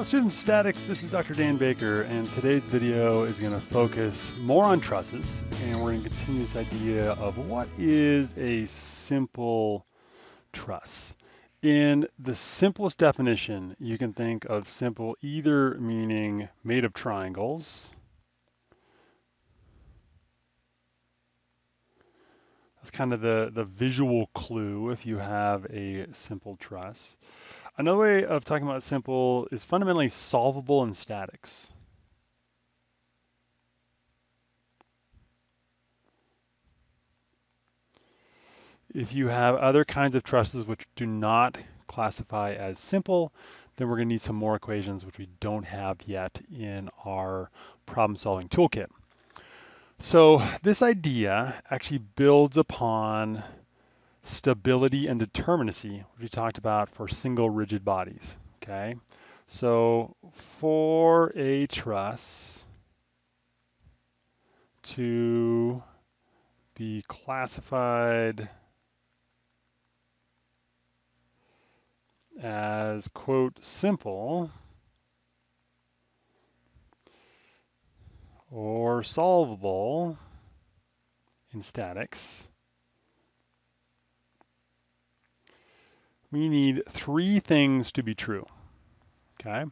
Hello students statics, this is Dr. Dan Baker and today's video is going to focus more on trusses and we're going to continue this idea of what is a simple truss. In the simplest definition, you can think of simple either meaning made of triangles, that's kind of the, the visual clue if you have a simple truss. Another way of talking about simple is fundamentally solvable in statics. If you have other kinds of trusses which do not classify as simple, then we're going to need some more equations which we don't have yet in our problem solving toolkit. So this idea actually builds upon stability and determinacy, which we talked about for single rigid bodies, okay? So for a truss to be classified as, quote, simple or solvable in statics, we need three things to be true, okay?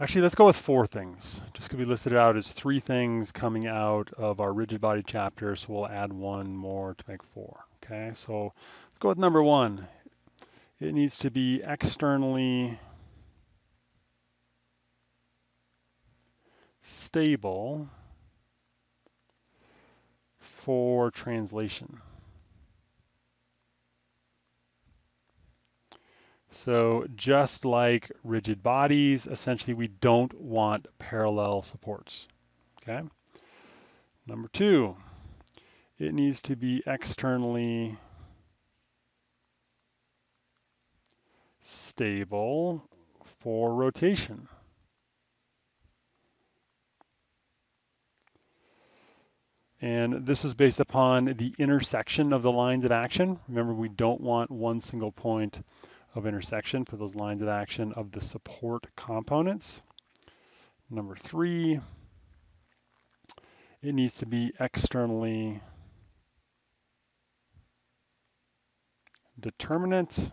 Actually, let's go with four things. Just because we listed out as three things coming out of our rigid body chapter, so we'll add one more to make four, okay? So let's go with number one. It needs to be externally stable for translation. So just like rigid bodies, essentially we don't want parallel supports, okay? Number two, it needs to be externally stable for rotation. And this is based upon the intersection of the lines of action. Remember, we don't want one single point of intersection for those lines of action of the support components. Number three, it needs to be externally determinate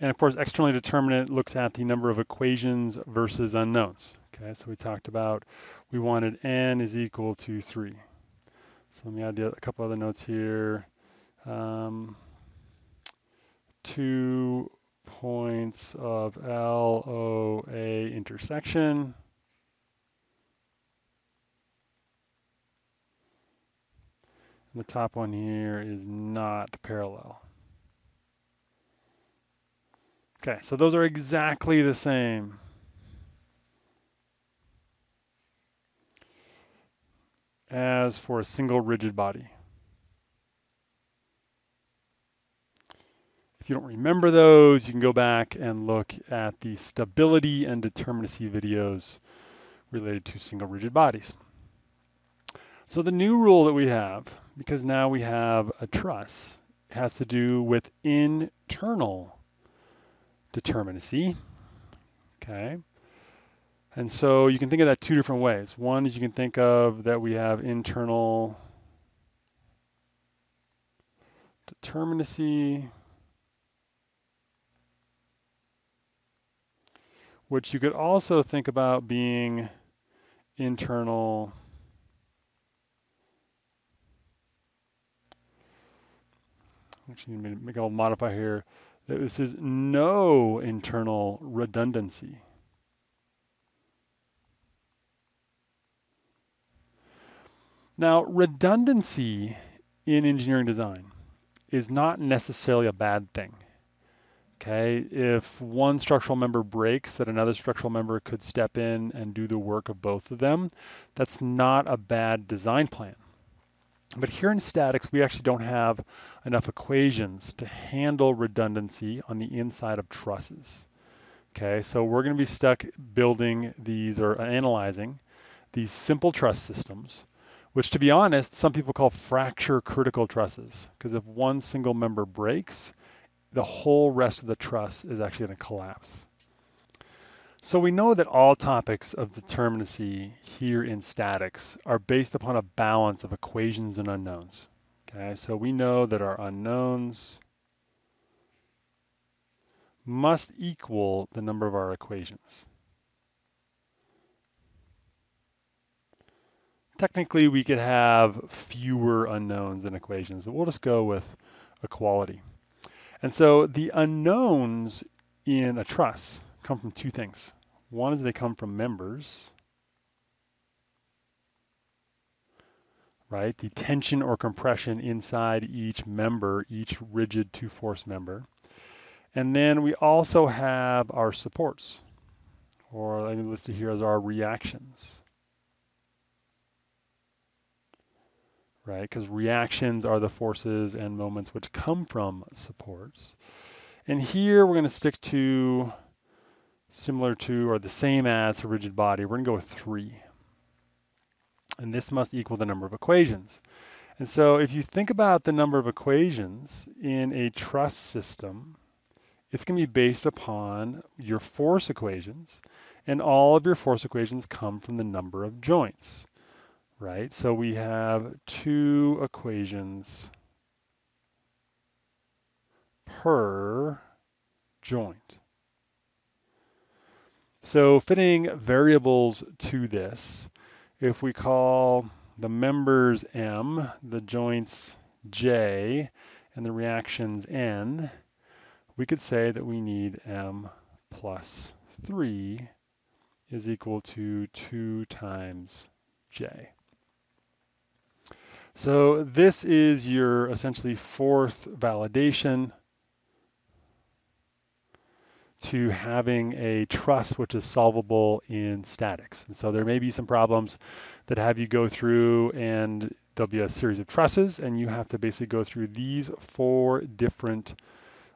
And of course, externally determinate looks at the number of equations versus unknowns. Okay, so we talked about we wanted n is equal to 3. So let me add a couple other notes here. Um, two points of LOA intersection. And the top one here is not parallel. Okay, so those are exactly the same. As for a single rigid body. If you don't remember those, you can go back and look at the stability and determinacy videos related to single rigid bodies. So the new rule that we have, because now we have a truss, has to do with internal determinacy. Okay. And so you can think of that two different ways. One is you can think of that we have internal determinacy, which you could also think about being internal actually make a little modify here that this is no internal redundancy. Now, redundancy in engineering design is not necessarily a bad thing. Okay, if one structural member breaks, that another structural member could step in and do the work of both of them. That's not a bad design plan. But here in statics, we actually don't have enough equations to handle redundancy on the inside of trusses. Okay, so we're going to be stuck building these or analyzing these simple truss systems which to be honest, some people call fracture critical trusses, because if one single member breaks, the whole rest of the truss is actually going to collapse. So we know that all topics of determinacy here in statics are based upon a balance of equations and unknowns. Okay, so we know that our unknowns must equal the number of our equations. Technically, we could have fewer unknowns than equations, but we'll just go with equality. And so the unknowns in a truss come from two things. One is they come from members, right? The tension or compression inside each member, each rigid two-force member. And then we also have our supports, or listed here as our reactions. Right? Because reactions are the forces and moments which come from supports. And here we're going to stick to similar to or the same as a rigid body. We're going to go with 3. And this must equal the number of equations. And so if you think about the number of equations in a truss system, it's going to be based upon your force equations, and all of your force equations come from the number of joints right? So we have two equations per joint. So fitting variables to this, if we call the members M, the joints J, and the reactions N, we could say that we need M plus 3 is equal to 2 times J. So this is your essentially fourth validation to having a truss which is solvable in statics. And so there may be some problems that have you go through and there'll be a series of trusses and you have to basically go through these four different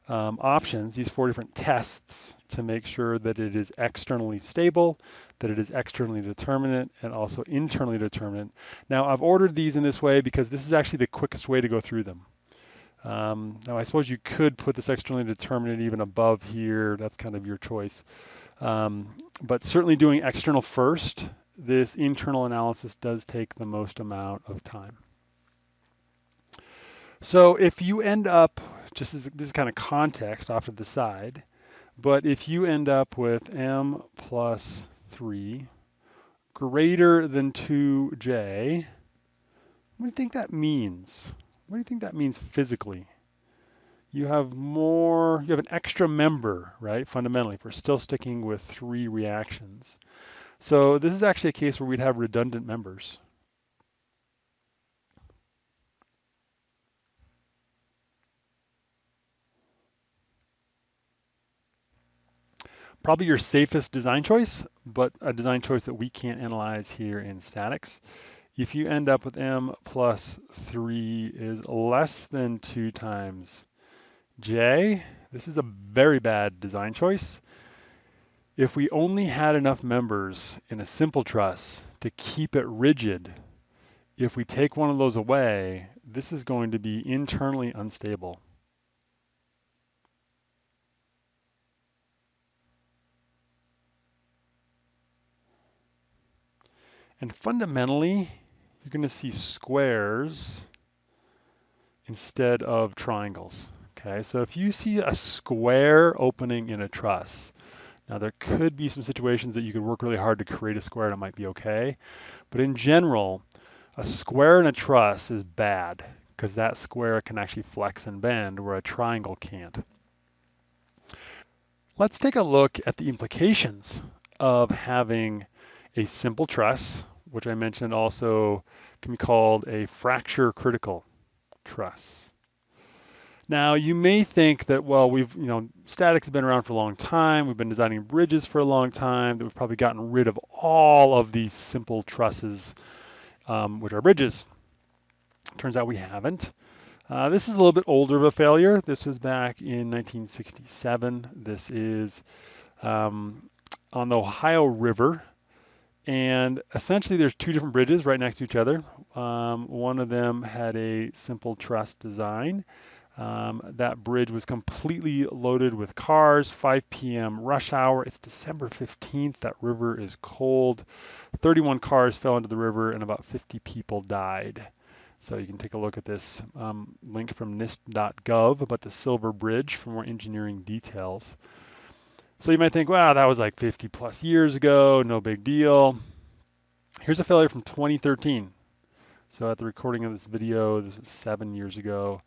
um, options, these four different tests to make sure that it is externally stable, that it is externally determinate, and also internally determinate. Now, I've ordered these in this way because this is actually the quickest way to go through them. Um, now, I suppose you could put this externally determinate even above here. That's kind of your choice. Um, but certainly doing external first, this internal analysis does take the most amount of time. So if you end up just as this is kind of context off to the side, but if you end up with m plus 3 greater than 2j, what do you think that means? What do you think that means physically? You have more, you have an extra member, right, fundamentally, if we're still sticking with three reactions. So this is actually a case where we'd have redundant members. Probably your safest design choice, but a design choice that we can't analyze here in statics. If you end up with m plus 3 is less than 2 times j, this is a very bad design choice. If we only had enough members in a simple truss to keep it rigid, if we take one of those away, this is going to be internally unstable. And fundamentally, you're going to see squares instead of triangles. Okay, so if you see a square opening in a truss, now there could be some situations that you could work really hard to create a square and it might be okay. But in general, a square in a truss is bad because that square can actually flex and bend where a triangle can't. Let's take a look at the implications of having a simple truss, which I mentioned also can be called a fracture critical truss. Now you may think that, well, we've, you know, statics has been around for a long time. We've been designing bridges for a long time, that we've probably gotten rid of all of these simple trusses, um, which are bridges. Turns out we haven't. Uh, this is a little bit older of a failure. This was back in 1967. This is um, on the Ohio River And essentially, there's two different bridges right next to each other. Um, one of them had a simple truss design. Um, that bridge was completely loaded with cars, 5 p.m. rush hour. It's December 15th. That river is cold. 31 cars fell into the river and about 50 people died. So you can take a look at this um, link from NIST.gov about the Silver Bridge for more engineering details. So you might think, wow, that was like 50 plus years ago, no big deal. Here's a failure from 2013. So at the recording of this video, this was seven years ago.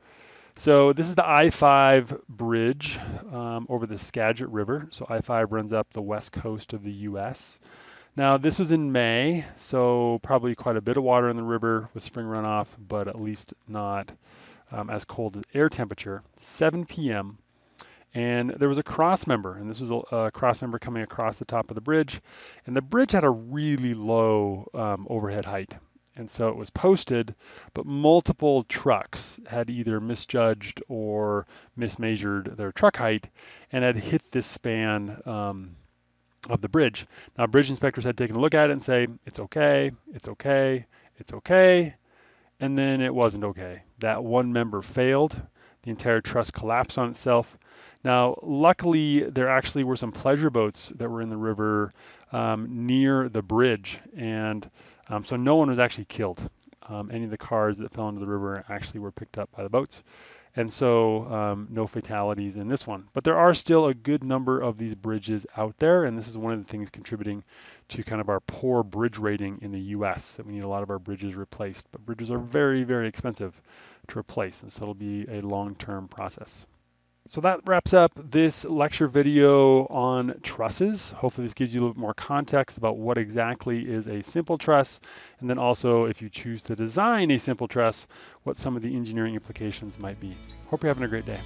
So this is the I-5 bridge um, over the Skagit River. So I-5 runs up the west coast of the U.S. Now this was in May, so probably quite a bit of water in the river with spring runoff, but at least not um, as cold as air temperature. 7 p.m. And there was a cross member, and this was a, a, cross member coming across the top of the bridge. And the bridge had a really low um, overhead height. And so it was posted, but multiple trucks had either misjudged or mismeasured their truck height and had hit this span um, of the bridge. Now, bridge inspectors had taken a look at it and say, it's okay, it's okay, it's okay. And then it wasn't okay. That one member failed. The entire truss collapsed on itself. Now, luckily, there actually were some pleasure boats that were in the river um, near the bridge, and um, so no one was actually killed. Um, any of the cars that fell into the river actually were picked up by the boats, and so um, no fatalities in this one. But there are still a good number of these bridges out there, and this is one of the things contributing to kind of our poor bridge rating in the U.S. That we need a lot of our bridges replaced, but bridges are very, very expensive to replace, and so it'll be a long-term process. So that wraps up this lecture video on trusses. Hopefully this gives you a little bit more context about what exactly is a simple truss, and then also if you choose to design a simple truss, what some of the engineering implications might be. Hope you're having a great day.